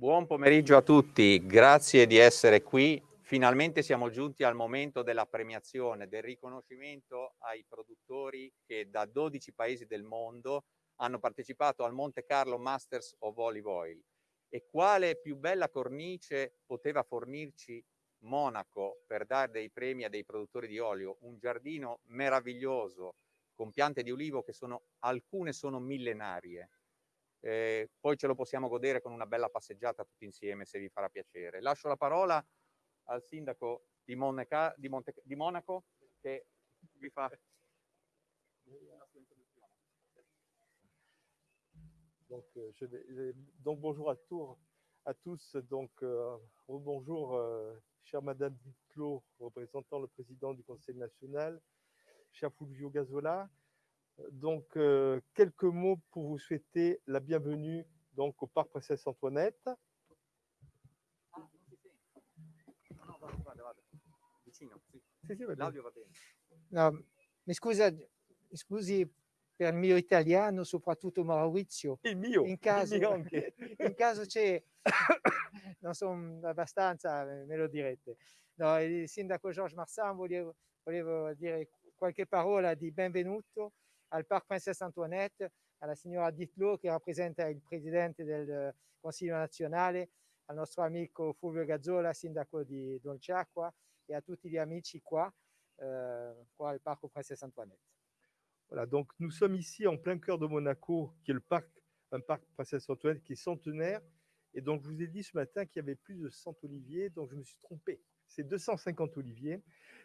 Buon pomeriggio a tutti, grazie di essere qui. Finalmente siamo giunti al momento della premiazione, del riconoscimento ai produttori che da 12 paesi del mondo hanno partecipato al Monte Carlo Masters of Olive Oil. E quale più bella cornice poteva fornirci Monaco per dare dei premi a dei produttori di olio? Un giardino meraviglioso con piante di olivo che sono, alcune sono millenarie, eh, poi ce lo possiamo godere con una bella passeggiata tutti insieme se vi farà piacere. Lascio la parola al sindaco di, Monaca, di, Monte, di Monaco che vi fa Donc, euh, je, donc, bonjour à, tour, à tous. Donc, euh, bonjour, euh, chère Madame Ditlot, représentant le président du Conseil national, cher Fulvio Gazola, Donc, euh, quelques mots pour vous souhaiter la bienvenue donc, au Parc Princesse Antoinette. No, mi, scusa, mi scusi per il mio italiano, soprattutto Maurizio. Il mio, in caso, il mio anche. in caso c'è, non sono abbastanza, me lo direte. No, il sindaco Georges Marsan volevo, volevo dire qualche parola di benvenuto al Parc Princesse Antoinette, alla signora Ditlo che rappresenta il presidente del Consiglio nazionale, al nostro amico Fulvio Gazzola, sindaco di Dolciacqua e a tutti gli amici qua, euh, qua Parc Princesse Antoinette. Voilà, donc nous sommes ici en plein cœur de Monaco, qui est le parc, un parc Princesse Antoinette qui est centenaire. Et donc, je vous ai dit ce matin qu'il y avait plus de 100 oliviers, donc je me suis trompé. C'est 250 oliviers.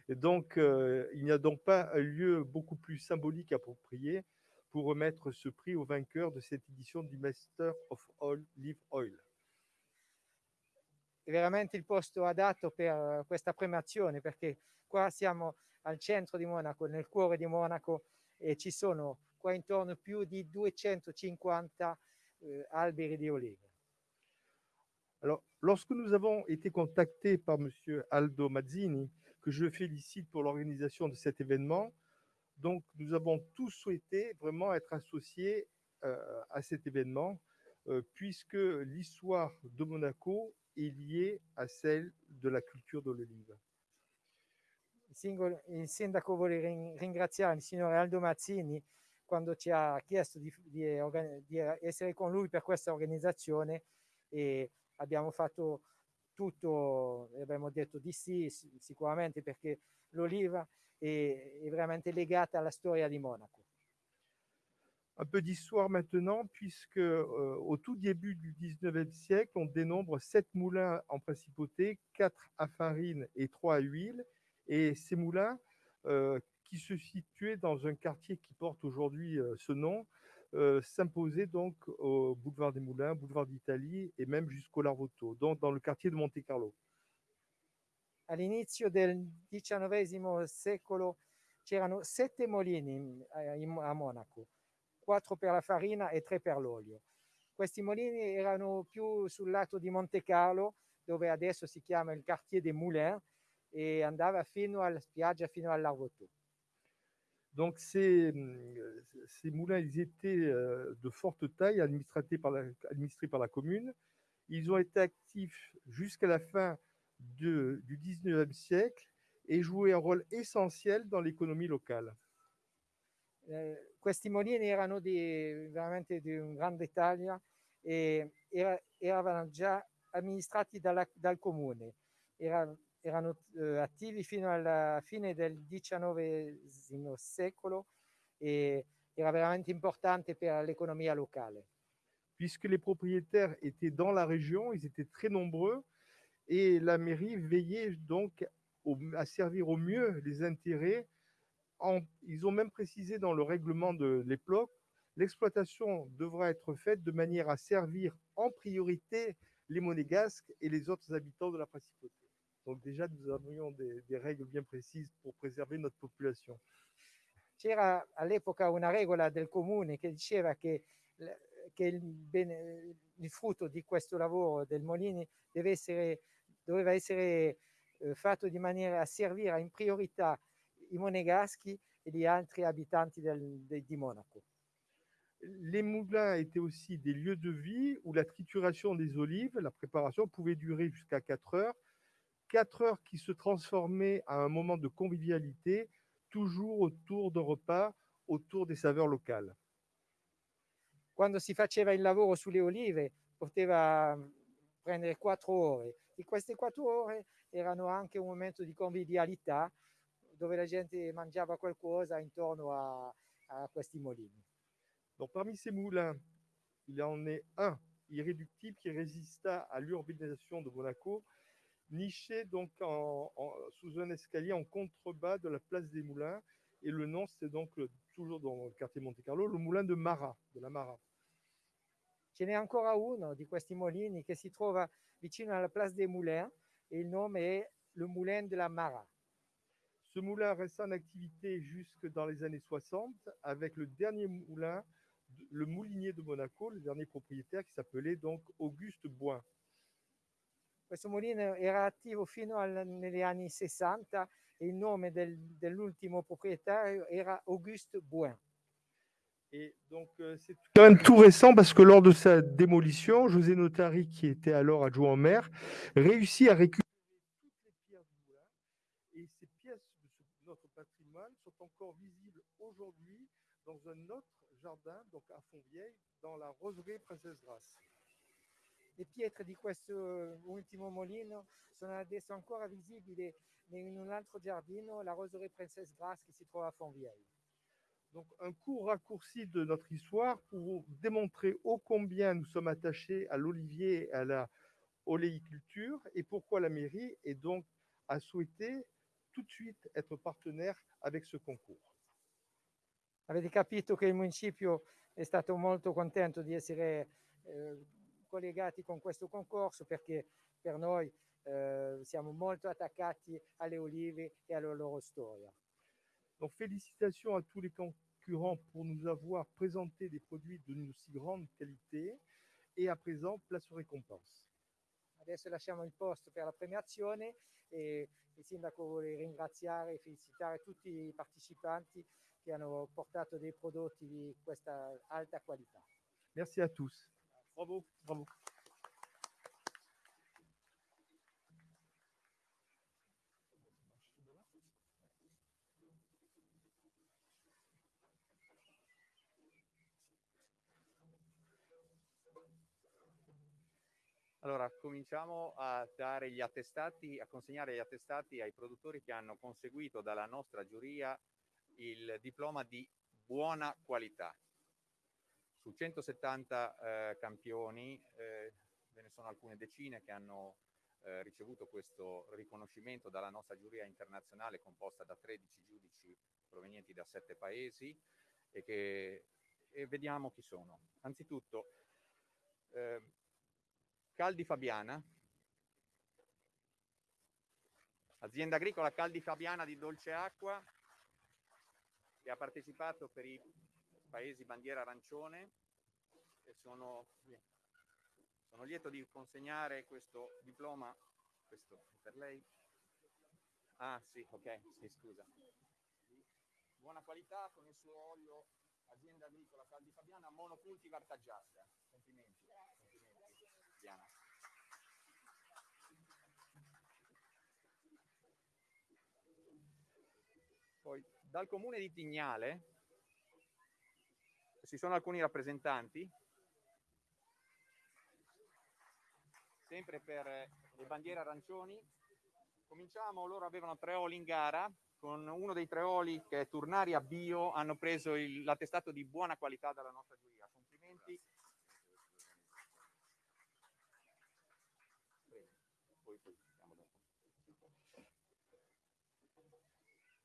Et donc, euh, il n'y a donc pas un lieu beaucoup plus symbolique approprié pour remettre ce prix aux vainqueurs de cette édition du Master of Olive Oil. Veramente il posto adatto per questa premiazione perché qua siamo al centro di Monaco, nel cuore di Monaco e ci sono qua intorno più di 250 eh, alberi di olive. Lorsque nous avons été contactés par M. Aldo Mazzini, que je félicite pour l'organisation de cet événement. Donc, nous avons tous souhaité vraiment être associés euh, à cet événement, euh, puisque l'histoire de Monaco est liée à celle de la culture de l'olive. Il sindaco vuole ringraziare il signore Aldo Mazzini quando ci ha chiesto di, di, di essere con lui per questa organizzazione e abbiamo fatto tutto, abbiamo detto di sì sicuramente perché l'oliva è, è vraiment legata alla storia di Monaco. Un peu d'histoire maintenant, puisque euh, au tout début du 19e siècle, on dénombre sept moulins en principauté, quatre à farine et trois à huile. Et ces moulins, euh, qui se situaient dans un quartier qui porte aujourd'hui euh, ce nom, euh, s'imposer donc au boulevard des Moulins, boulevard d'Italie et même jusqu'au Larvotto, donc dans le quartier de Monte Carlo. All'inizio del XIX secolo c'erano sette molini a Monaco, quattro per la farina e tre per l'olio. Questi molini erano più sul lato di Monte Carlo, dove adesso si chiama il quartier des Moulins, e andava fino alla spiaggia, fino all'Arvotto. Donc ces, ces, moulins, ils étaient euh, de forte taille, administrés par, la, administrés par la commune. Ils ont été actifs jusqu'à la fin de, du 19e siècle et jouaient un rôle essentiel dans l'économie locale. Eh, questi molini erano di, veramente di un grande taglia e era, erano già amministrati dalla, dal comune. Era, erano eh, attivi fino alla fine del XIX secolo e era veramente importante per l'économie locale. Puisque les propriétaires étaient dans la région, ils étaient très nombreux et la mairie veillait donc à servir au mieux les intérêts. Ils ont même précisé dans le règlement de l'époque, l'exploitation devra être faite de manière à servir en priorité les monégasques et les autres habitants de la principauté. Donc déjà, nous avions des, des règles bien précises pour préserver notre population. C'era all'epoca una regola del comune che diceva che, che il, bene, il, frutto di questo lavoro del Molini deve essere, doveva essere eh, fatto di maniera a servire in priorità i monegaschi e gli altri abitanti del, de, Monaco. les moulins étaient aussi des lieux de vie où la trituration des olives, la préparation pouvait durer jusqu'à 4 heures. 4 heures qui se transformaient à un moment de convivialité, toujours autour d'un repas, autour des saveurs locales. Quando si faceva il lavoro sulle olive poteva prendere quattro ore e queste quattro ore erano anche un momento di convivialità dove la gente mangiava qualcosa intorno a, a questi mulini. Donc parmi ces moulins, il en est un irréductible qui résista à l'urbanisation de Monaco, niché donc en, en- sous un escalier en contrebas de la place des Moulins. Et le nom, c'est donc le- toujours dans le quartier Monte Carlo, le moulin de Marat, de la Marat. Ce n'è ancora uno di questi mulini che si trova vicino alla Place des Moulins e il nome è le Moulin de la Mara. Ce moulin resta en activité jusque dans les années 60 avec le dernier moulin, le moulinier de Monaco, le dernier propriétaire qui s'appelait donc Auguste Boin. Questo mulino era attivo fino al- negli anni 60 e il nome del- dell'ultimo proprietario era Auguste Bouin. Et donc, euh, c'est quand même tout récent parce que lors de sa démolition, José Notari, qui était alors adjoint au maire, réussit à récupérer toutes les pierres du moulin. Et ces pièces de ce- notre patrimoine sont encore visibles aujourd'hui dans un autre jardin, donc à Fontvieille, dans la roseraie Princesse Grasse. Le pietre di questo ultimo mulino sono adesso ancora visibili in un altro giardino, la Roseraie Princesse Grasse che si trova a Fontvieille. Donc, un court raccourci de notre histoire pour démontrer ô combien nous sommes attachés à l'olivier et à la oléiculture et pourquoi la mairie est donc a souhaité tout de suite être partenaire avec ce concours. Avete capito che il municipio è stato molto contento di essere eh, collegati con questo concorso perché per noi eh, siamo molto attaccati alle olive e alla loro storia. Donc, félicitations à tous les concurrents pour nous avoir présenté des produits d'une aussi grande qualité. Et à présent, place aux récompenses. Adesso lasciamo il posto per la premiazione e il sindaco vuole ringraziare e felicitare tutti i partecipanti che hanno portato dei prodotti di questa alta qualità. Merci à tous. Bravo, bravo. Allora, cominciamo a dare gli attestati, a consegnare gli attestati ai produttori che hanno conseguito dalla nostra giuria il diploma di buona qualità. Su 170 eh, campioni eh, ve ne sono alcune decine che hanno eh, ricevuto questo riconoscimento dalla nostra giuria internazionale composta da 13 giudici provenienti da 7 paesi e che e vediamo chi sono. Anzitutto, eh, Caldi Fabiana, azienda agricola Caldi Fabiana di Dolce Acqua, che ha partecipato per i paesi bandiera arancione e sono, sono lieto di consegnare questo diploma, questo per lei. Ah sì, ok, sì, scusa. Buona qualità con il suo olio azienda agricola Caldi Fabiana monocultivar Taggiasca. Complimenti. Complimenti. Diana. Poi dal comune di Tignale ci sono alcuni rappresentanti, sempre per le bandiere arancioni. Cominciamo, loro avevano tre oli in gara, con uno dei tre oli che è Turnaria Bio hanno preso il- l'attestato di buona qualità dalla nostra giuria. Complimenti.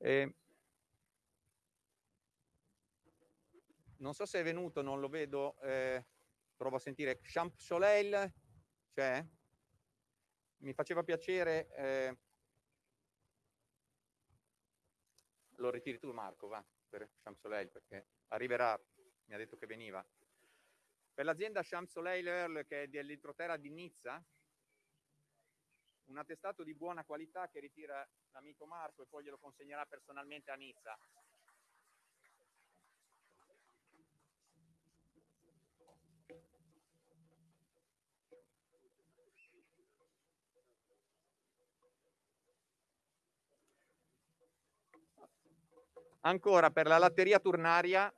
Eh, non so se è venuto, non lo vedo, eh, provo a sentire. Champ Soleil c'è? Mi faceva piacere. eh, lo ritiri tu Marco, va, per Champ Soleil, perché arriverà, mi ha detto che veniva. Per l'azienda Champ Soleil Earl, che è dell'entroterra di Nizza, un attestato di buona qualità che ritira l'amico Marco e poi glielo consegnerà personalmente a Nizza. Ancora per la latteria turnaria.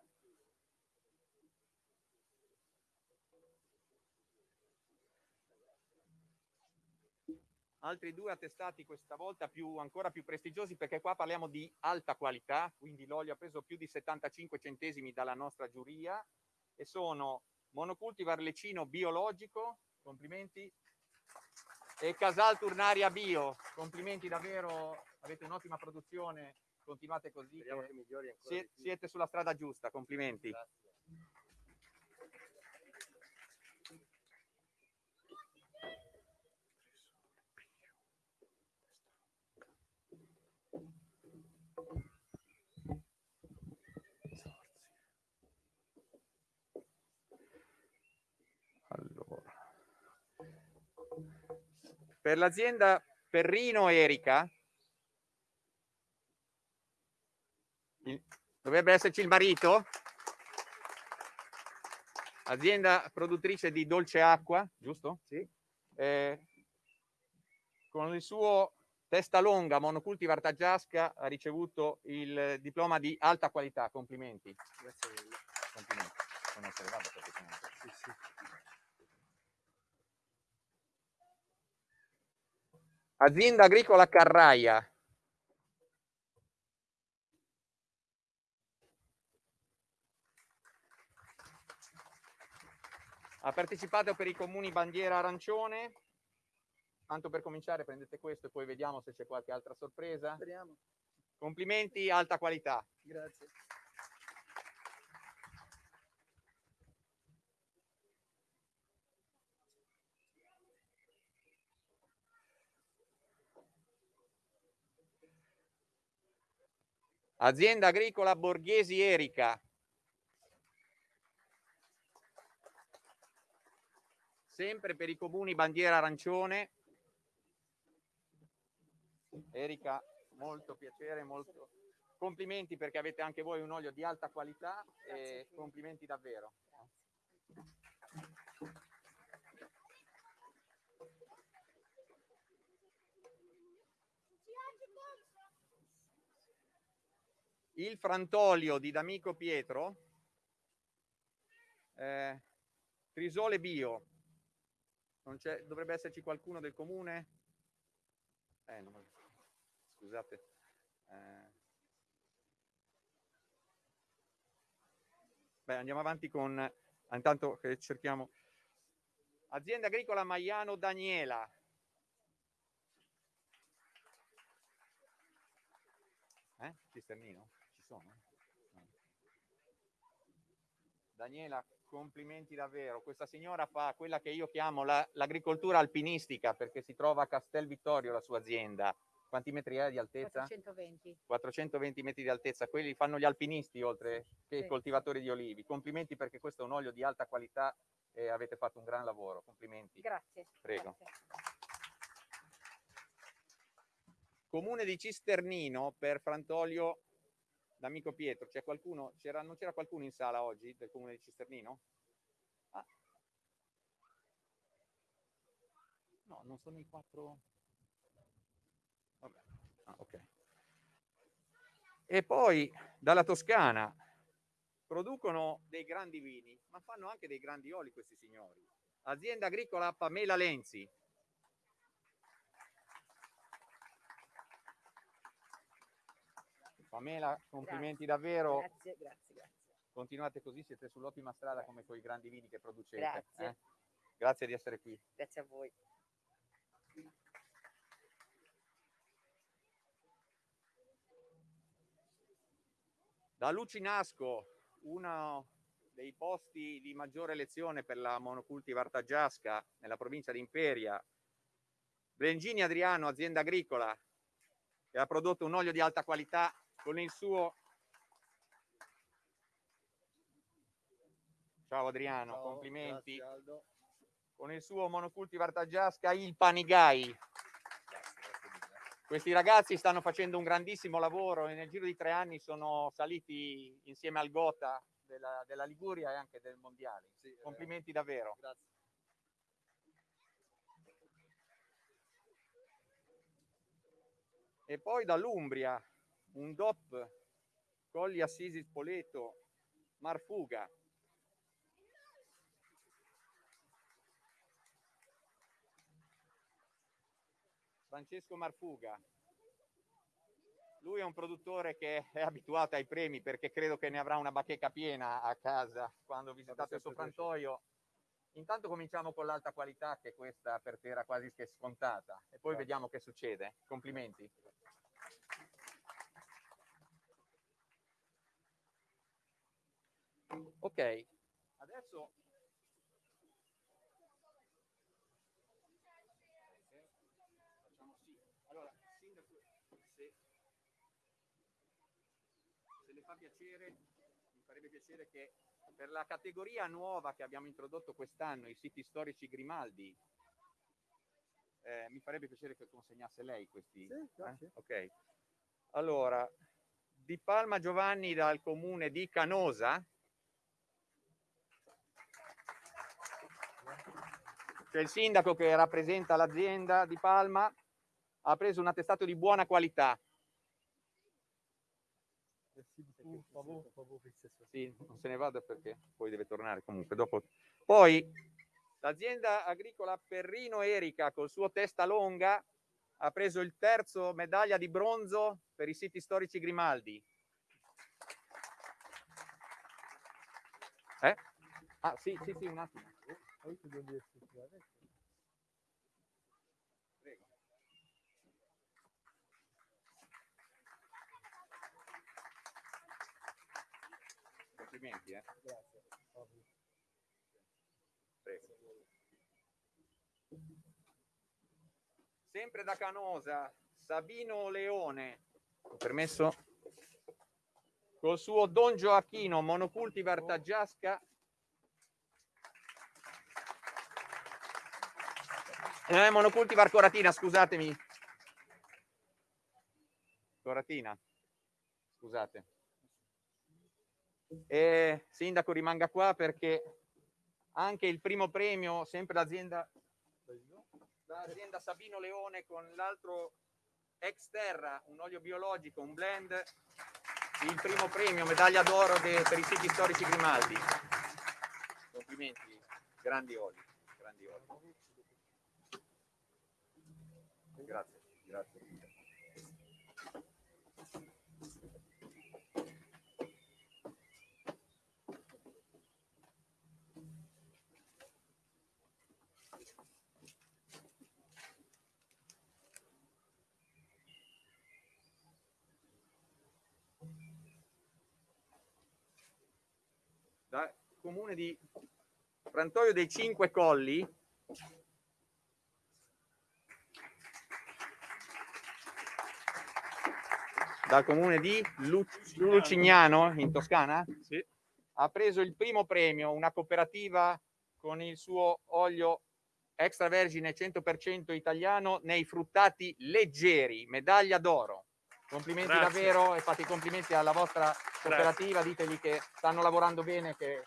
Altri due attestati questa volta più, ancora più prestigiosi perché qua parliamo di alta qualità, quindi l'olio ha preso più di 75 centesimi dalla nostra giuria e sono monocultivar lecino biologico, complimenti, e Casal Turnaria Bio, complimenti davvero, avete un'ottima produzione, continuate così, siete, siete sulla strada giusta, complimenti. Grazie. Per l'azienda Perrino Erica, dovrebbe esserci il marito, azienda produttrice di dolce acqua, giusto? Sì. Eh, con il suo testa longa monocultivar Tagiasca ha ricevuto il diploma di alta qualità, complimenti. Grazie mille. Complimenti. Sì, sì. Azienda agricola Carraia. Ha partecipato per i comuni bandiera arancione. Tanto per cominciare prendete questo e poi vediamo se c'è qualche altra sorpresa. Speriamo. Complimenti, alta qualità. Grazie. Azienda agricola Borghesi Erica. Sempre per i comuni bandiera arancione. Erika, molto piacere, molto complimenti perché avete anche voi un olio di alta qualità e complimenti davvero. il frantolio di D'Amico Pietro, eh, Trisole Bio, dovrebbe esserci qualcuno del comune? Eh, non, scusate. Eh. Beh, andiamo avanti con, intanto che cerchiamo, azienda agricola Maiano Daniela, Eh? Cisternino? sono? Daniela, complimenti davvero. Questa signora fa quella che io chiamo l'agricoltura la, alpinistica perché si trova a Castel Vittorio la sua azienda. Quanti metri è di altezza? 420. 420 metri di altezza, quelli fanno gli alpinisti oltre che sì. i coltivatori di olivi. Complimenti perché questo è un olio di alta qualità e avete fatto un gran lavoro. Complimenti. Grazie. Prego. Grazie. Comune di Cisternino per Frantolio l'amico Pietro, c'è qualcuno, non c'era qualcuno in sala oggi del comune di Cisternino? Ah. No, non sono i quattro. Vabbè. Ah, ok. E poi dalla Toscana producono dei grandi vini, ma fanno anche dei grandi oli questi signori. Azienda agricola Pamela Lenzi, Pamela, complimenti grazie. davvero. Grazie, grazie, grazie. Continuate così, siete sull'ottima strada come con i grandi vini che producete. Grazie. Eh? Grazie di essere qui. Grazie a voi. Da Lucinasco, uno dei posti di maggiore elezione per la monocultivar Tagiasca nella provincia di Imperia, Brengini Adriano, azienda agricola, che ha prodotto un olio di alta qualità con il suo ciao Adriano ciao, complimenti grazie, con il suo monocultivar Tagiasca il Panigai questi ragazzi stanno facendo un grandissimo lavoro e nel giro di tre anni sono saliti insieme al Gota della, della Liguria e anche del Mondiale. Sì, Complimenti davvero. Grazie. E poi dall'Umbria un DOP Colli Assisi Spoleto, Marfuga. Francesco Marfuga. Lui è un produttore che è abituato ai premi perché credo che ne avrà una bacheca piena a casa quando visitate il suo frantoio. Intanto cominciamo con l'alta qualità che questa per te era quasi che scontata e poi vediamo che succede. Complimenti. Ok, adesso facciamo sì. Allora, sindaco, se, se le fa piacere, mi farebbe piacere che per la categoria nuova che abbiamo introdotto quest'anno, i siti storici Grimaldi, eh, mi farebbe piacere che consegnasse lei questi. Sì, eh? Ok. Allora, Di Palma Giovanni dal comune di Canosa. C'è il sindaco che rappresenta l'azienda di Palma, ha preso un attestato di buona qualità. Sì, non se ne vada perché poi deve tornare comunque dopo. Poi l'azienda agricola Perrino Erica col suo testa longa ha preso il terzo medaglia di bronzo per i siti storici Grimaldi. Eh? Ah sì, sì, sì, un attimo. Prego. Complimenti, eh. Grazie. Prego. Sempre da Canosa, Sabino Leone, permesso? Col suo Don Gioacchino, monocultivar Taggiasca. Eh, monocultivar Coratina, scusatemi. Coratina, scusate. E sindaco rimanga qua perché anche il primo premio, sempre l'azienda l'azienda Sabino Leone con l'altro ex terra, un olio biologico, un blend, il primo premio, medaglia d'oro de- per i siti storici Grimaldi. Complimenti, grandi oli, grandi oli. Grazie, grazie. da comune di Frantoio dei Cinque Colli dal comune di Lu- Lucignano in Toscana Sì. ha preso il primo premio una cooperativa con il suo olio extravergine 100% italiano nei fruttati leggeri medaglia d'oro complimenti Grazie. davvero e fate i complimenti alla vostra cooperativa ditegli che stanno lavorando bene che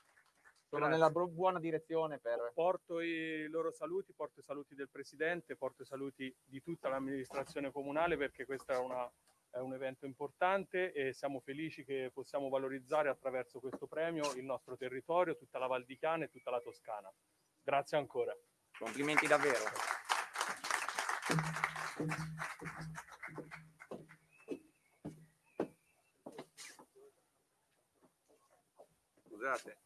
sono Grazie. nella buona direzione per Porto i loro saluti, porto i saluti del Presidente, porto i saluti di tutta l'amministrazione comunale perché questo è, una- è un evento importante e siamo felici che possiamo valorizzare attraverso questo premio il nostro territorio, tutta la Val di Chiana e tutta la Toscana. Grazie ancora. complimenti davvero scusate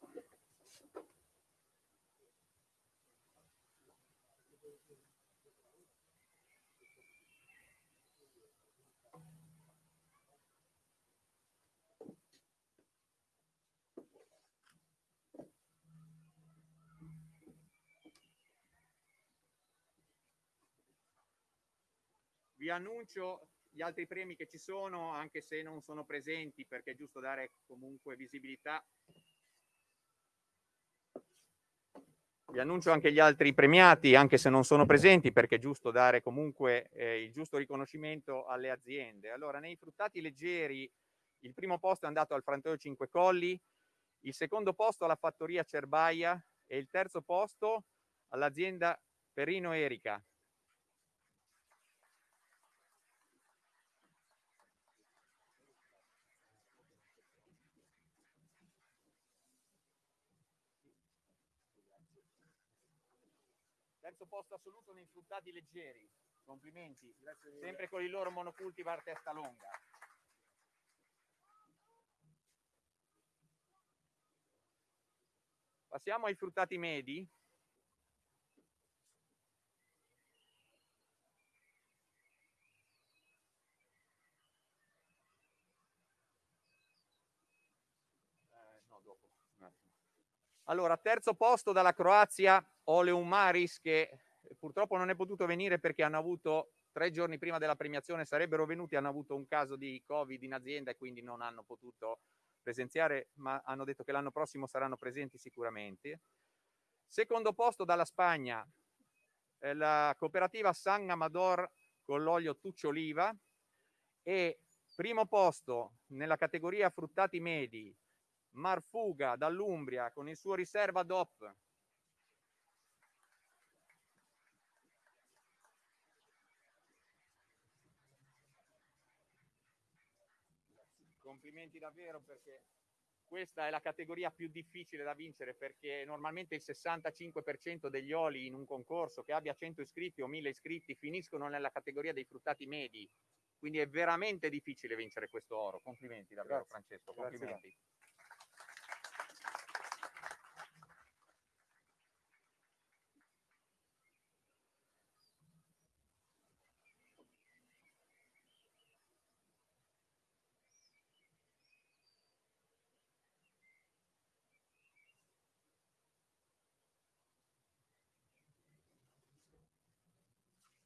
annuncio gli altri premi che ci sono, anche se non sono presenti, perché è giusto dare comunque visibilità. Vi annuncio anche gli altri premiati, anche se non sono presenti, perché è giusto dare comunque eh, il giusto riconoscimento alle aziende. Allora, nei fruttati leggeri, il primo posto è andato al Frantoio Cinque Colli, il secondo posto alla Fattoria Cerbaia e il terzo posto all'azienda Perino Erica. Terzo posto assoluto nei fruttati leggeri. Complimenti. Sempre con il loro monocultivar testa lunga. Passiamo ai fruttati medi. Eh. Allora, terzo posto dalla Croazia, Oleum Maris, che purtroppo non è potuto venire perché hanno avuto tre giorni prima della premiazione, sarebbero venuti, hanno avuto un caso di Covid in azienda e quindi non hanno potuto presenziare, ma hanno detto che l'anno prossimo saranno presenti sicuramente. Secondo posto dalla Spagna, eh, la cooperativa San Amador con l'olio Tuccio Oliva e primo posto nella categoria fruttati medi, Marfuga dall'Umbria con il suo riserva DOP. Complimenti davvero perché questa è la categoria più difficile da vincere perché normalmente il 65% degli oli in un concorso che abbia 100 iscritti o 1000 iscritti finiscono nella categoria dei fruttati medi. Quindi è veramente difficile vincere questo oro. Complimenti davvero Grazie. Francesco, Grazie.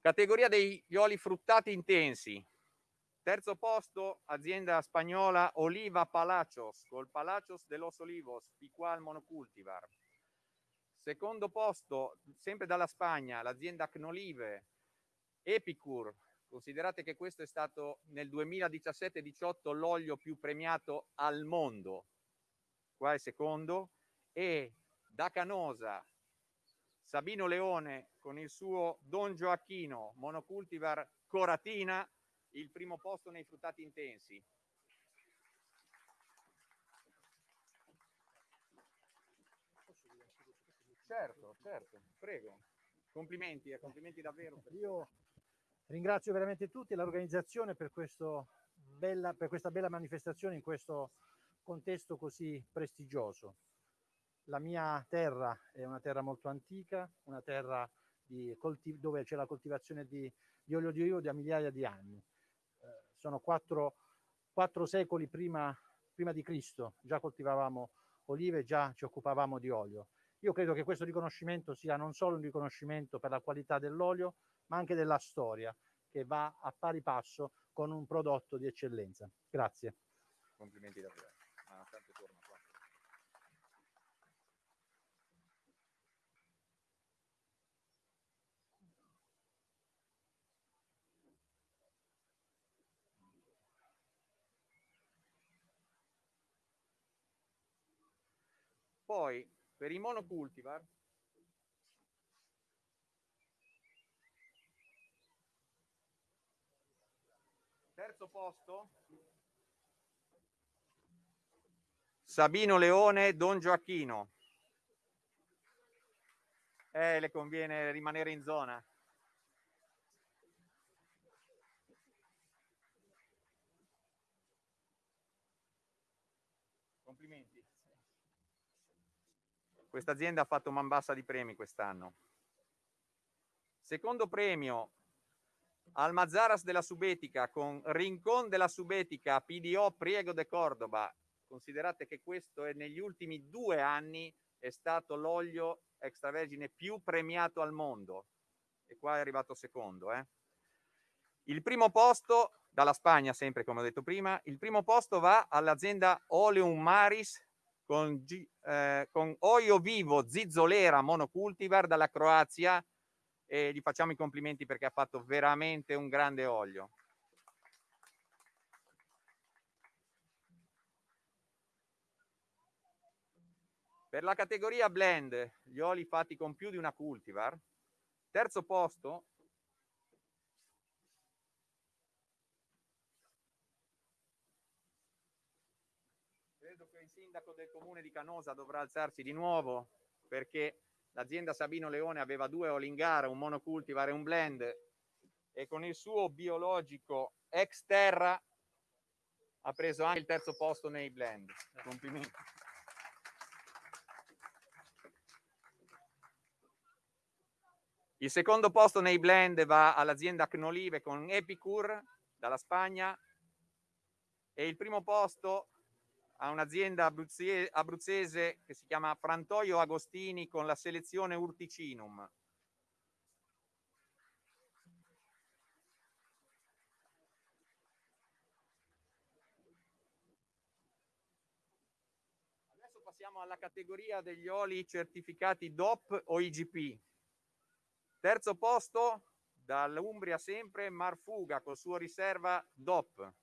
Categoria degli oli fruttati intensi. Terzo posto, azienda spagnola Oliva Palacios, col Palacios de los Olivos, Picual Monocultivar. Secondo posto, sempre dalla Spagna, l'azienda Knolive, Epicur. Considerate che questo è stato nel 2017-18 l'olio più premiato al mondo. Qua è secondo. E da Canosa, Sabino Leone con il suo Don Gioacchino Monocultivar Coratina, il primo posto nei fruttati intensi. Certo, certo, prego. Complimenti, eh, complimenti davvero. Io ringrazio veramente tutti l'organizzazione per, bella, per questa bella manifestazione in questo contesto così prestigioso. La mia terra è una terra molto antica, una terra di colti- dove c'è la coltivazione di, di olio di olivo da migliaia di anni. Eh, sono quattro, quattro secoli prima, prima di Cristo, già coltivavamo olive, già ci occupavamo di olio. Io credo che questo riconoscimento sia non solo un riconoscimento per la qualità dell'olio, ma anche della storia, che va a pari passo con un prodotto di eccellenza. Grazie. Complimenti davvero. Ah, tanto torno qua. Poi per i monocultivar terzo posto Sabino Leone, Don Gioacchino. Eh, le conviene rimanere in zona. Complimenti. Questa azienda ha fatto man bassa di premi quest'anno. Secondo premio Almazaras della Subetica con Rincon della Subetica PDO Priego de Cordoba. Considerate che questo è negli ultimi due anni è stato l'olio extravergine più premiato al mondo. E qua è arrivato secondo. Eh. Il primo posto, dalla Spagna sempre come ho detto prima, il primo posto va all'azienda Oleum Maris con, eh, con Oio Vivo Zizzolera Monocultivar dalla Croazia e gli facciamo i complimenti perché ha fatto veramente un grande olio. Per la categoria blend, gli oli fatti con più di una cultivar, terzo posto credo che il sindaco del comune di Canosa dovrà alzarsi di nuovo perché l'azienda Sabino Leone aveva due oli in gara, un monocultivar e un blend e con il suo biologico ex terra ha preso anche il terzo posto nei blend. Complimenti. Il secondo posto nei blend va all'azienda Cnolive con Epicur dalla Spagna e il primo posto a un'azienda abruzzese, abruzzese che si chiama Frantoio Agostini con la selezione Urticinum. Adesso passiamo alla categoria degli oli certificati DOP o IGP. Terzo posto dall'Umbria sempre Marfuga col suo riserva DOP.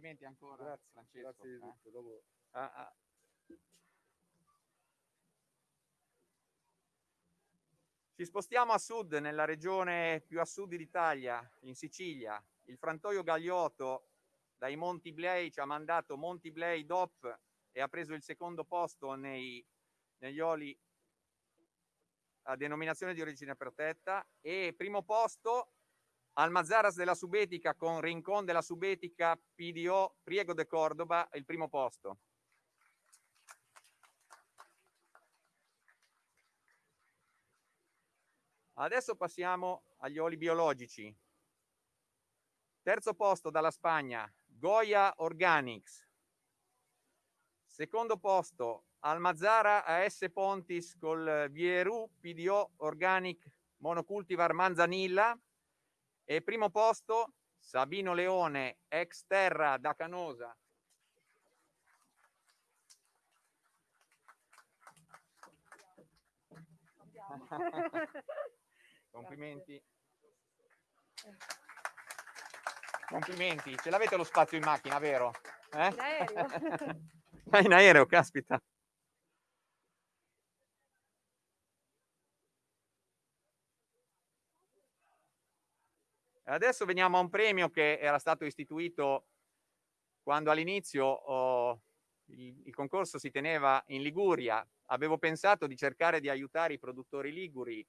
Complimenti ancora, Grazie, Francesco. grazie di eh. tutto. Dopo- Ah, ah. Ci spostiamo a sud, nella regione più a sud d'Italia, in Sicilia. Il frantoio Gagliotto dai Monti Blei ci ha mandato Monti Blei DOP e ha preso il secondo posto nei- negli oli a denominazione di origine protetta e primo posto Almazaras della Subetica con Rincon della Subetica PDO Priego de Cordoba, il primo posto. Adesso passiamo agli oli biologici. Terzo posto dalla Spagna, Goya Organics. Secondo posto, Almazzara AS Pontis col Vieru PDO Organic Monocultivar Manzanilla. E primo posto, Sabino Leone, ex terra da Canosa. Complimenti. Complimenti. Ce l'avete lo spazio in macchina, vero? Eh? In aereo. Ah, in aereo, caspita. Adesso veniamo a un premio che era stato istituito quando all'inizio oh, il, il concorso si teneva in Liguria. Avevo pensato di cercare di aiutare i produttori liguri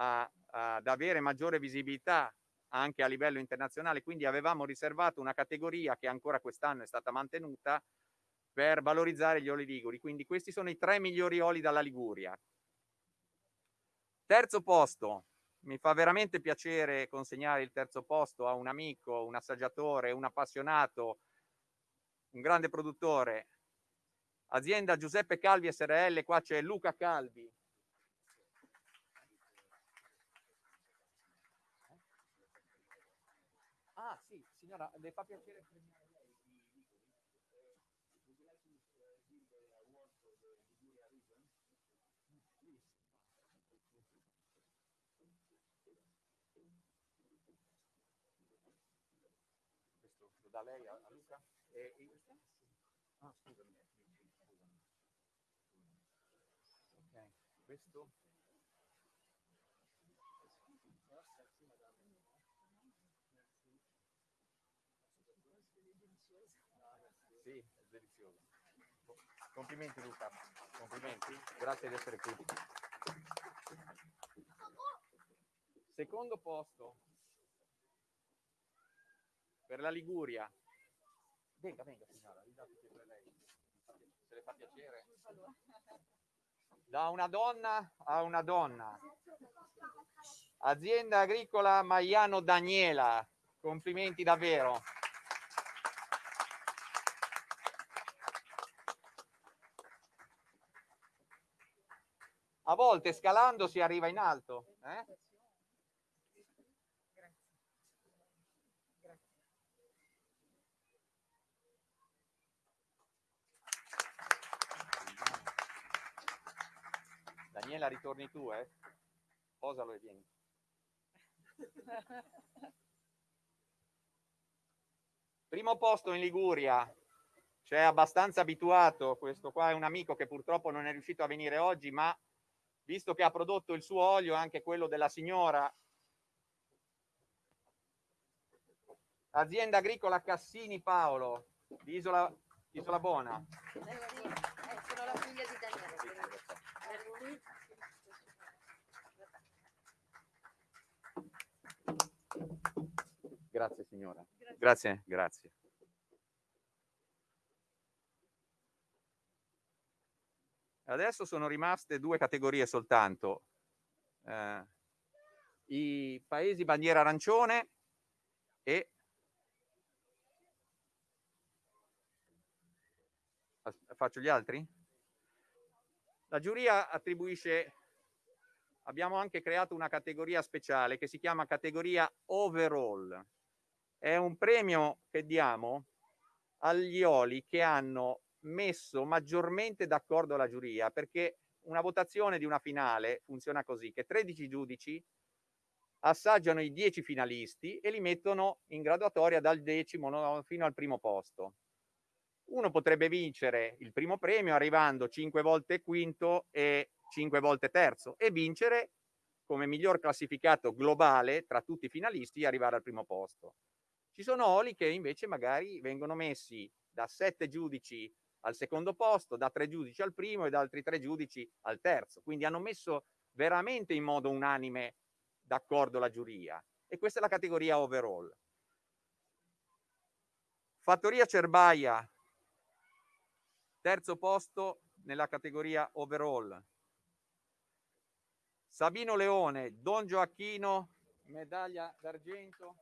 a- ad avere maggiore visibilità anche a livello internazionale, quindi avevamo riservato una categoria che ancora quest'anno è stata mantenuta per valorizzare gli oli liguri. Quindi questi sono i tre migliori oli dalla Liguria. Terzo posto, mi fa veramente piacere consegnare il terzo posto a un amico, un assaggiatore, un appassionato, un grande produttore. Azienda Giuseppe Calvi SRL, qua c'è Luca Calvi. Ah sì, signora, le fa piacere premiare Dà lei a, a Luca? E, e? Ah, scusami. Ok, questo? Sì, è delizioso. Complimenti Luca, complimenti, grazie di essere qui. Secondo posto per la Liguria. Venga, venga signora. Se le fa piacere. Da una donna a una donna. Azienda agricola Maiano Daniela. Complimenti davvero. A volte scalando si arriva in alto. eh? Daniela, ritorni tu, eh? Posalo e vieni. Primo posto in Liguria, c'è abbastanza abituato, questo qua è un amico che purtroppo non è riuscito a venire oggi, ma visto che ha prodotto il suo olio, anche quello della signora, Azienda agricola Cassini Paolo, di Isola, Isola Buona. Eh, sono la figlia di Daniele. Grazie signora. Grazie, grazie. Adesso sono rimaste due categorie soltanto. Eh, I paesi bandiera arancione e Faccio gli altri? La giuria attribuisce, abbiamo anche creato una categoria speciale che si chiama categoria overall. È un premio che diamo agli oli che hanno messo maggiormente d'accordo la giuria, perché una votazione di una finale funziona così, che 13 giudici assaggiano i 10 finalisti e li mettono in graduatoria dal decimo no, fino al primo posto uno potrebbe vincere il primo premio arrivando cinque volte quinto e cinque volte terzo e vincere come miglior classificato globale tra tutti i finalisti e arrivare al primo posto. Ci sono oli che invece magari vengono messi da sette giudici al secondo posto, da tre giudici al primo e da altri tre giudici al terzo. Quindi hanno messo veramente in modo unanime d'accordo la giuria. E questa è la categoria overall. Fattoria Cerbaia Terzo posto nella categoria overall. Sabino Leone, Don Gioacchino, medaglia d'argento.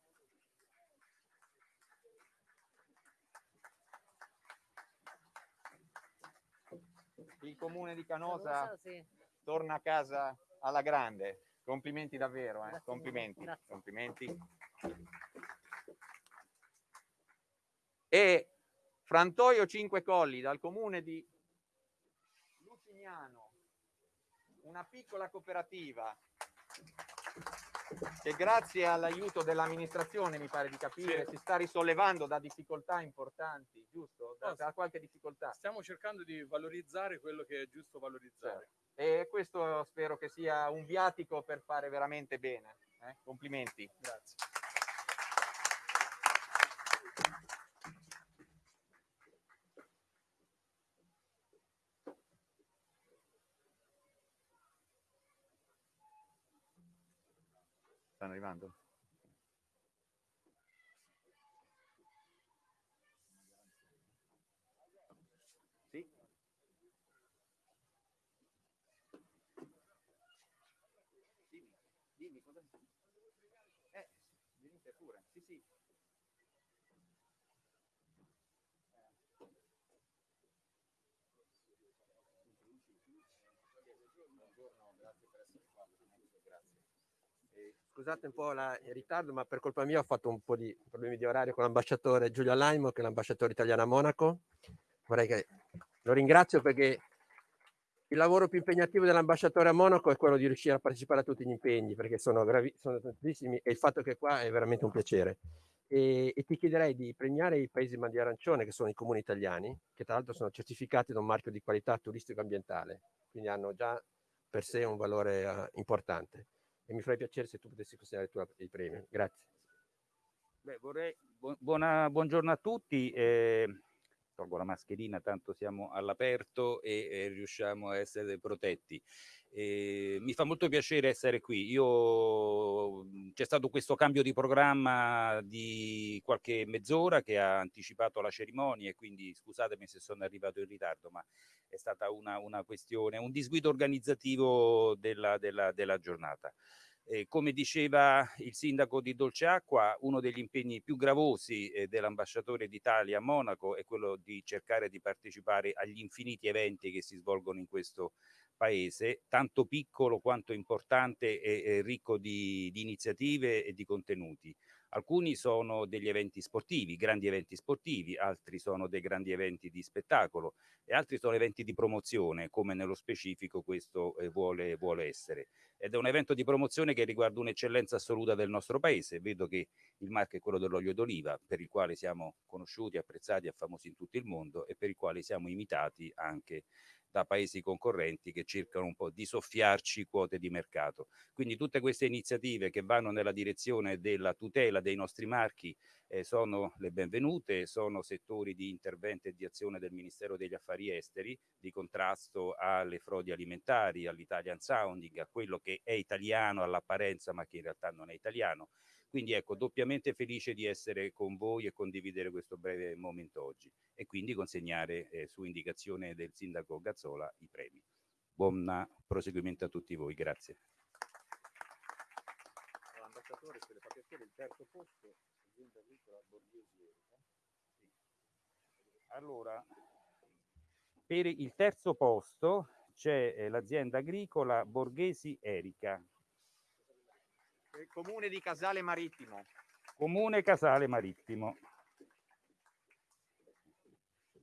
Il comune di Canosa Canosa, sì. torna a casa alla grande. Complimenti davvero, eh? Complimenti, grazie. complimenti. E Frantoio Cinque Colli dal comune di Lucignano, una piccola cooperativa che grazie all'aiuto dell'amministrazione, mi pare di capire, si sta risollevando da difficoltà importanti, giusto? Da, No, da qualche difficoltà. Stiamo cercando di valorizzare quello che è giusto valorizzare. E questo spero che sia un viatico per fare veramente bene. eh? Complimenti. Grazie. Stanno arrivando? Sì. Dimmi, dimmi cosa... Eh, venite pure. Sì, sì. Buongiorno, grazie per essere qua. Grazie. Eh, Scusate un po' la- il ritardo, ma per colpa mia ho fatto un po' di problemi di orario con l'ambasciatore Giulio Alaimo, che è l'ambasciatore italiano a Monaco. Vorrei che lo ringrazio perché il lavoro più impegnativo dell'ambasciatore a Monaco è quello di riuscire a partecipare a tutti gli impegni, perché sono, gravi- sono tantissimi e il fatto che qua è veramente un piacere. E, e ti chiederei di premiare i paesi bandiera arancione, che sono i comuni italiani, che tra l'altro sono certificati da un marchio di qualità turistico-ambientale, quindi hanno già per sé un valore eh, importante e mi farebbe piacere se tu potessi considerare tu il premio. Grazie. Beh, vorrei, bu- buona- buongiorno a tutti. eh, tolgo la mascherina, tanto siamo all'aperto e, e riusciamo a essere protetti. Eh, mi fa molto piacere essere qui. Io c'è stato questo cambio di programma di qualche mezz'ora che ha anticipato la cerimonia e quindi scusatemi se sono arrivato in ritardo, ma è stata una, una questione, un disguido organizzativo della- della- della giornata. Eh, come diceva il sindaco di Dolceacqua, uno degli impegni più gravosi eh, dell'ambasciatore d'Italia a Monaco è quello di cercare di partecipare agli infiniti eventi che si svolgono in questo paese, tanto piccolo quanto importante e, e ricco di, di iniziative e di contenuti. Alcuni sono degli eventi sportivi, grandi eventi sportivi, altri sono dei grandi eventi di spettacolo e altri sono eventi di promozione, come nello specifico questo eh, vuole, vuole essere ed è un evento di promozione che riguarda un'eccellenza assoluta del nostro paese. Vedo che il marchio è quello dell'olio d'oliva, per il quale siamo conosciuti, apprezzati e famosi in tutto il mondo e per il quale siamo imitati anche da paesi concorrenti che cercano un po' di soffiarci quote di mercato. Quindi tutte queste iniziative che vanno nella direzione della tutela dei nostri marchi eh, sono le benvenute, sono settori di intervento e di azione del Ministero degli Affari Esteri, di contrasto alle frodi alimentari, all'Italian Sounding, a quello che è italiano all'apparenza ma che in realtà non è italiano. Quindi ecco, doppiamente felice di essere con voi e condividere questo breve momento oggi e quindi consegnare eh, su indicazione del sindaco Gazzola i premi. Buon proseguimento a tutti voi, grazie. Ambasciatore, se le fa piacere il terzo posto, azienda agricola Borghesi Allora, per il terzo posto c'è eh, l'azienda agricola Borghesi Erica. Il comune di Casale Marittimo. Comune Casale Marittimo.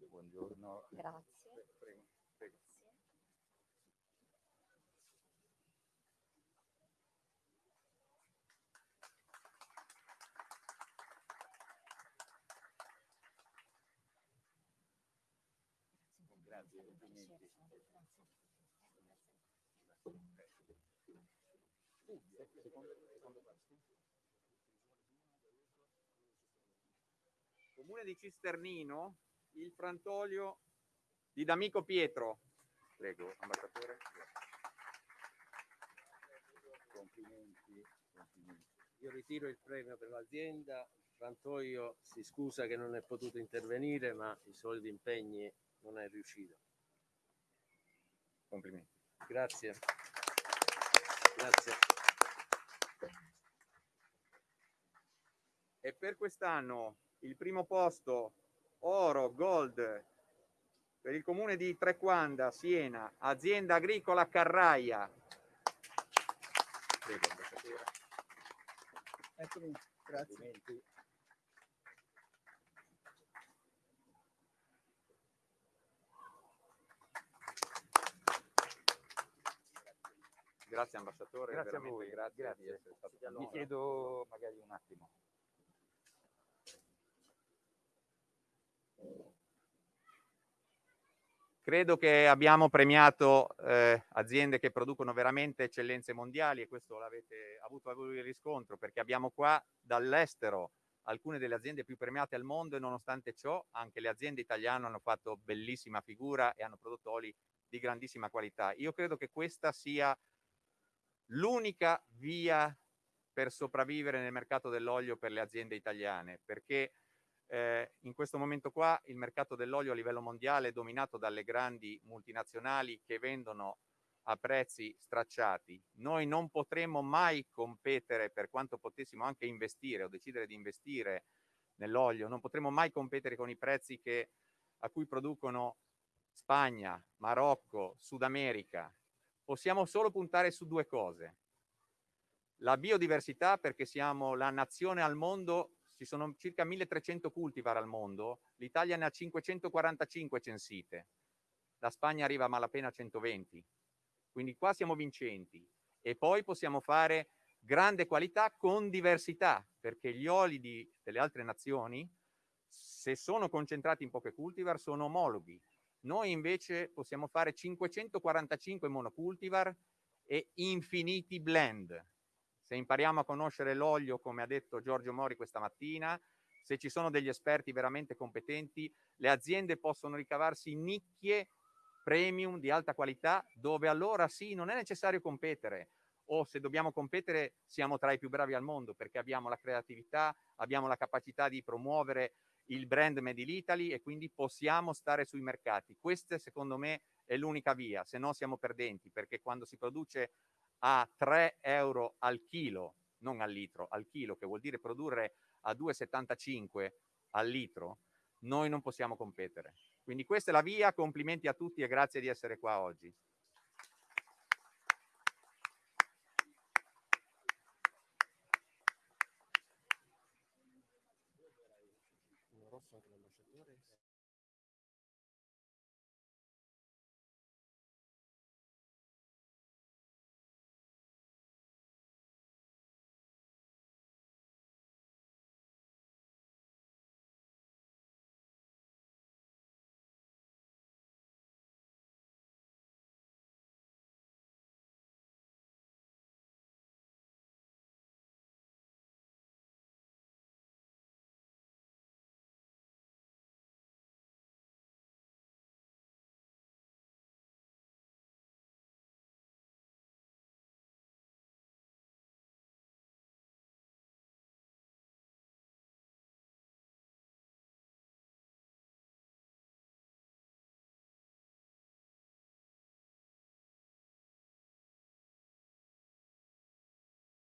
Buongiorno. Grazie. Comune di Cisternino, il Frantolio di D'Amico Pietro. Prego, ambasciatore. Complimenti, complimenti. Io ritiro il premio per l'azienda, Frantoio si scusa che non è potuto intervenire, ma i soliti impegni non è riuscito. Complimenti. Grazie. Grazie. E per quest'anno il primo posto oro, gold per il comune di Trequanda, Siena, azienda agricola Carraia. Prego, ambasciatore. Eccomi, grazie. Grazie ambasciatore, Grazie a veramente voi, grazie, grazie. di essere stato con Vi noi. chiedo magari un attimo. Credo che abbiamo premiato eh, aziende che producono veramente eccellenze mondiali e questo l'avete avuto voi il riscontro perché abbiamo qua dall'estero alcune delle aziende più premiate al mondo e nonostante ciò anche le aziende italiane hanno fatto bellissima figura e hanno prodotto oli di grandissima qualità. Io credo che questa sia l'unica via per sopravvivere nel mercato dell'olio per le aziende italiane perché eh, in questo momento qua il mercato dell'olio a livello mondiale è dominato dalle grandi multinazionali che vendono a prezzi stracciati. Noi non potremo mai competere, per quanto potessimo anche investire o decidere di investire nell'olio, non potremo mai competere con i prezzi che, a cui producono Spagna, Marocco, Sud America. Possiamo solo puntare su due cose. La biodiversità, perché siamo la nazione al mondo ci sono circa 1300 cultivar al mondo, l'Italia ne ha 545 censite, la Spagna arriva a malapena a 120, quindi qua siamo vincenti e poi possiamo fare grande qualità con diversità, perché gli oli di, delle altre nazioni, se sono concentrati in poche cultivar, sono omologhi. Noi invece possiamo fare 545 monocultivar e infiniti blend, se impariamo a conoscere l'olio, come ha detto Giorgio Mori questa mattina, se ci sono degli esperti veramente competenti, le aziende possono ricavarsi nicchie premium di alta qualità, dove allora sì, non è necessario competere, o se dobbiamo competere siamo tra i più bravi al mondo, perché abbiamo la creatività, abbiamo la capacità di promuovere il brand Made in Italy e quindi possiamo stare sui mercati. Questa secondo me è l'unica via, se no siamo perdenti, perché quando si produce a 3 euro al chilo, non al litro, al chilo, che vuol dire produrre a 2,75 al litro, noi non possiamo competere. Quindi questa è la via, complimenti a tutti e grazie di essere qua oggi.